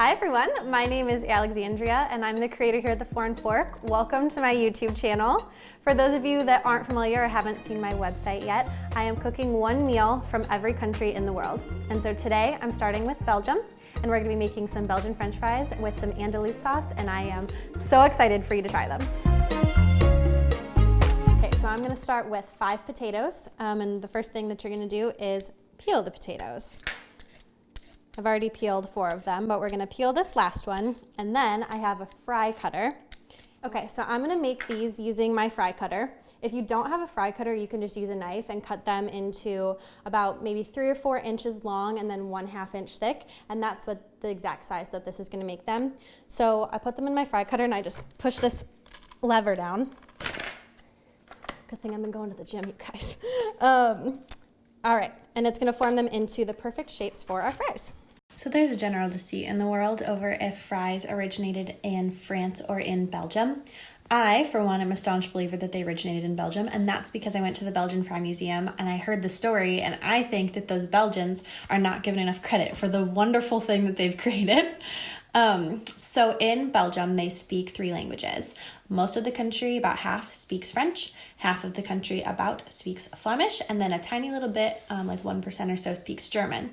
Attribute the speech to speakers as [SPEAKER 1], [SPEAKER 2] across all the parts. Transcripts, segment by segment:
[SPEAKER 1] Hi everyone, my name is Alexandria and I'm the creator here at The Foreign Fork. Welcome to my YouTube channel. For those of you that aren't familiar or haven't seen my website yet, I am cooking one meal from every country in the world. And so today I'm starting with Belgium and we're gonna be making some Belgian french fries with some Andalous sauce and I am so excited for you to try them. Okay, so I'm gonna start with five potatoes um, and the first thing that you're gonna do is peel the potatoes. I've already peeled four of them, but we're gonna peel this last one. And then I have a fry cutter. Okay, so I'm gonna make these using my fry cutter. If you don't have a fry cutter, you can just use a knife and cut them into about maybe three or four inches long and then one half inch thick. And that's what the exact size that this is gonna make them. So I put them in my fry cutter and I just push this lever down. Good thing I've been going to the gym, you guys. Um, all right, and it's gonna form them into the perfect shapes for our fries.
[SPEAKER 2] So there's a general dispute in the world over if fries originated in France or in Belgium. I, for one, am a staunch believer that they originated in Belgium, and that's because I went to the Belgian Fry Museum and I heard the story, and I think that those Belgians are not given enough credit for the wonderful thing that they've created. Um, so in Belgium, they speak three languages. Most of the country, about half, speaks French, half of the country, about, speaks Flemish, and then a tiny little bit, um, like 1% or so, speaks German.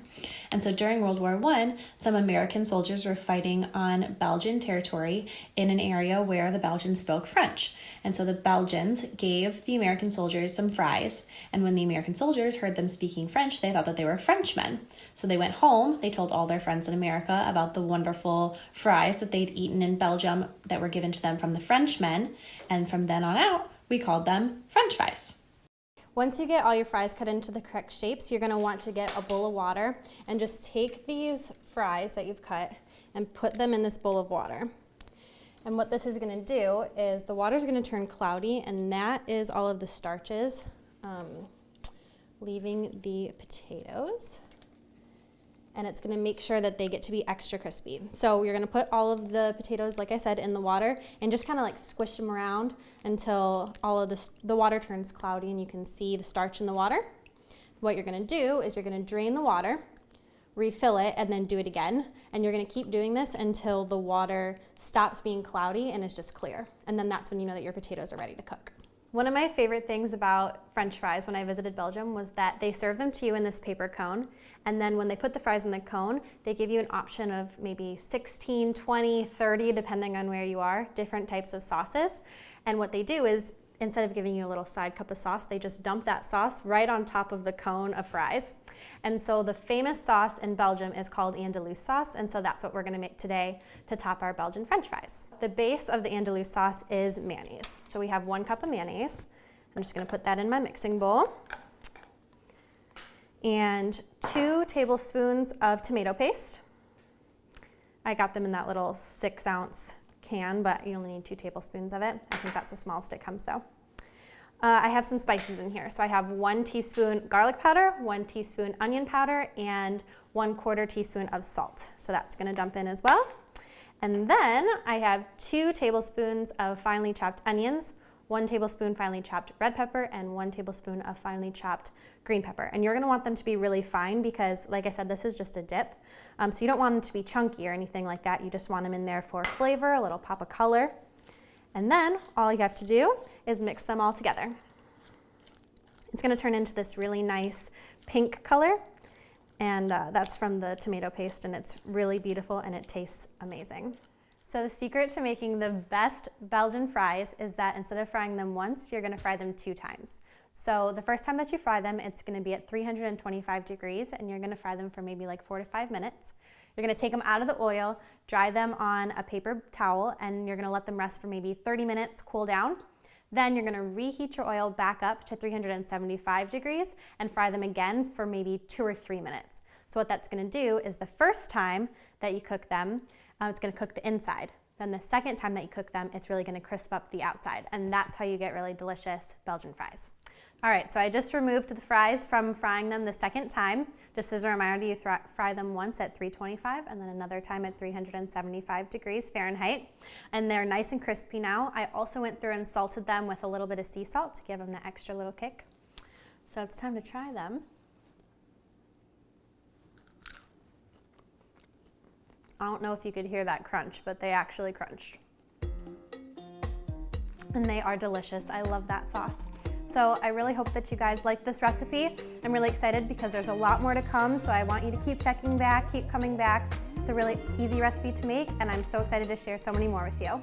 [SPEAKER 2] And so during World War I, some American soldiers were fighting on Belgian territory in an area where the Belgians spoke French. And so the Belgians gave the American soldiers some fries, and when the American soldiers heard them speaking French, they thought that they were Frenchmen. So they went home, they told all their friends in America about the wonderful fries that they'd eaten in Belgium that were given to them from the Frenchmen men, and from then on out, we called them french fries.
[SPEAKER 1] Once you get all your fries cut into the correct shapes, you're gonna want to get a bowl of water and just take these fries that you've cut and put them in this bowl of water. And what this is gonna do is the water is gonna turn cloudy and that is all of the starches um, leaving the potatoes and it's gonna make sure that they get to be extra crispy. So you're gonna put all of the potatoes, like I said, in the water and just kind of like squish them around until all of this, the water turns cloudy and you can see the starch in the water. What you're gonna do is you're gonna drain the water, refill it, and then do it again. And you're gonna keep doing this until the water stops being cloudy and is just clear. And then that's when you know that your potatoes are ready to cook. One of my favorite things about french fries when I visited Belgium was that they serve them to you in this paper cone. And then when they put the fries in the cone, they give you an option of maybe 16, 20, 30, depending on where you are, different types of sauces. And what they do is instead of giving you a little side cup of sauce, they just dump that sauce right on top of the cone of fries. And so the famous sauce in Belgium is called Andalous sauce, and so that's what we're gonna make today to top our Belgian french fries. The base of the Andalous sauce is mayonnaise. So we have one cup of mayonnaise. I'm just gonna put that in my mixing bowl. And two tablespoons of tomato paste. I got them in that little six ounce can, but you only need two tablespoons of it. I think that's the smallest it comes though. Uh, I have some spices in here. So I have one teaspoon garlic powder, one teaspoon onion powder, and one quarter teaspoon of salt. So that's gonna dump in as well. And then I have two tablespoons of finely chopped onions, one tablespoon finely chopped red pepper, and one tablespoon of finely chopped green pepper. And you're gonna want them to be really fine because, like I said, this is just a dip. Um, so you don't want them to be chunky or anything like that. You just want them in there for flavor, a little pop of color. And then all you have to do is mix them all together. It's gonna turn into this really nice pink color and uh, that's from the tomato paste and it's really beautiful and it tastes amazing. So the secret to making the best Belgian fries is that instead of frying them once, you're gonna fry them two times. So the first time that you fry them, it's gonna be at 325 degrees and you're gonna fry them for maybe like four to five minutes. You're gonna take them out of the oil, dry them on a paper towel, and you're gonna let them rest for maybe 30 minutes, cool down. Then you're gonna reheat your oil back up to 375 degrees and fry them again for maybe two or three minutes. So what that's gonna do is the first time that you cook them, uh, it's gonna cook the inside. Then the second time that you cook them, it's really gonna crisp up the outside. And that's how you get really delicious Belgian fries. All right, so I just removed the fries from frying them the second time. Just as a reminder, you fry them once at 325 and then another time at 375 degrees Fahrenheit. And they're nice and crispy now. I also went through and salted them with a little bit of sea salt to give them the extra little kick. So it's time to try them. I don't know if you could hear that crunch, but they actually crunched. And they are delicious. I love that sauce. So I really hope that you guys like this recipe. I'm really excited because there's a lot more to come, so I want you to keep checking back, keep coming back. It's a really easy recipe to make, and I'm so excited to share so many more with you.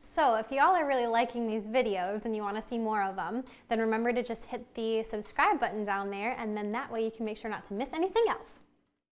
[SPEAKER 1] So if y'all are really liking these videos and you want to see more of them, then remember to just hit the subscribe button down there, and then that way you can make sure not to miss anything else.